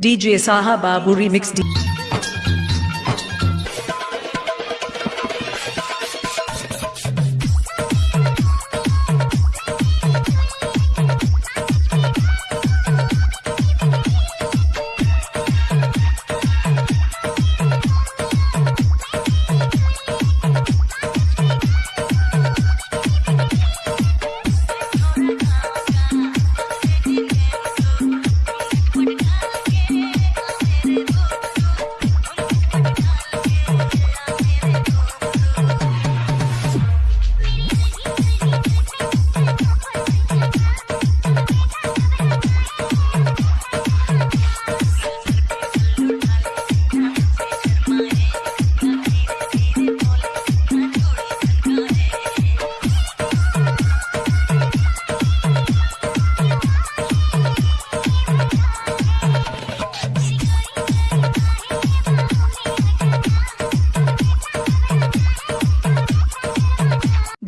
DJ Saha Babu Remix D.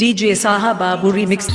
DJ Saha Babu remix